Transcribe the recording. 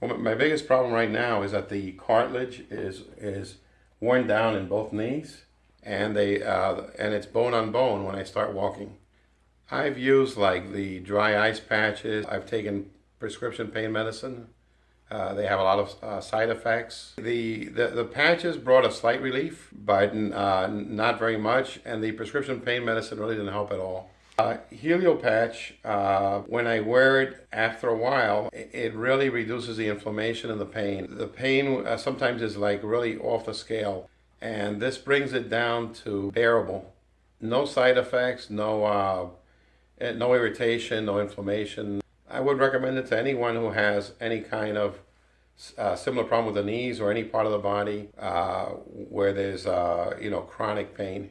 Well, my biggest problem right now is that the cartilage is is worn down in both knees, and they uh, and it's bone on bone when I start walking. I've used like the dry ice patches. I've taken prescription pain medicine. Uh, they have a lot of uh, side effects. The, the the patches brought a slight relief, but uh, not very much, and the prescription pain medicine really didn't help at all. Uh, Helio patch, uh, when I wear it after a while, it really reduces the inflammation and the pain. The pain uh, sometimes is like really off the scale, and this brings it down to bearable. No side effects, no, uh, eh, no irritation, no inflammation. I would recommend it to anyone who has any kind of uh, similar problem with the knees or any part of the body uh, where there's you know chronic pain.